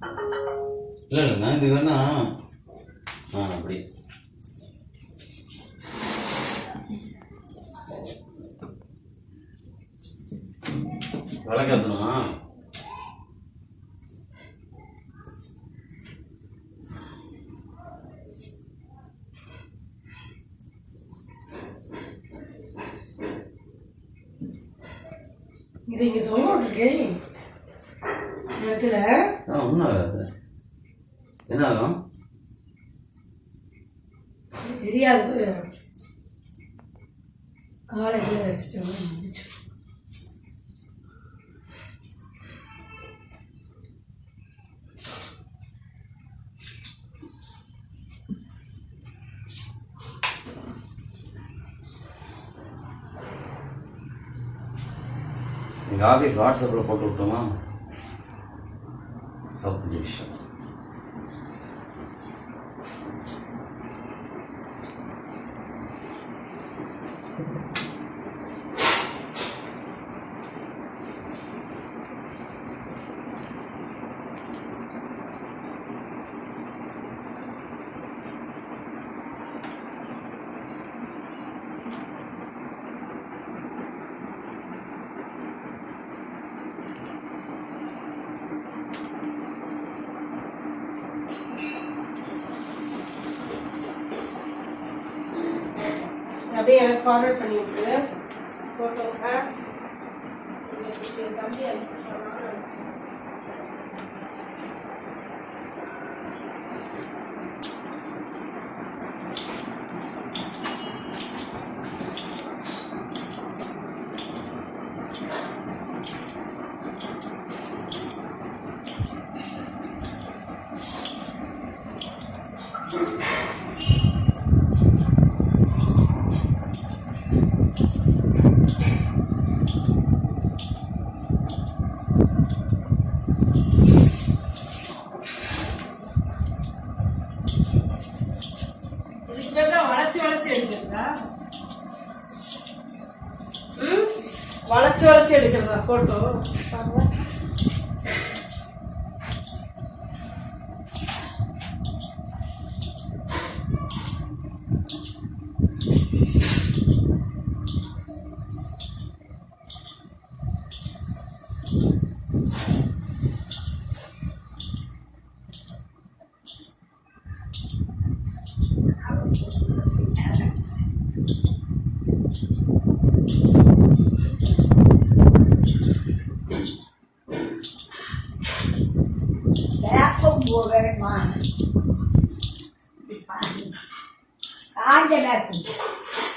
இல்லை இல்லைண்ணா இது வேணா ஆ அப்படி. விளக்கேற்றணுமா இது இங்கே சொல்லிட்டு இருக்கேன் இடத்துல ஒன்றும் ஆகாது என்ன ஆகும்? தெரியாது காலையில் வச்சுட்டு இருந்துச்சு எங்கள் ஆஃபீஸ் வாட்ஸ்அப்பில் போட்டு விட்டோமா? Солнечный. அப்படியே எனக்கு ஃபார்வர்ட் பண்ணியிருக்கு ஃபோட்டோஸை தம்பி அனுப்பி இப்பதான் தான் வளைச்சு வளைச்சு எடுக்கிறதா? ம்? வளைச்சு வளைச்சு எடுக்கிறதா? Photo you a very man. Good man. Good man. Good man.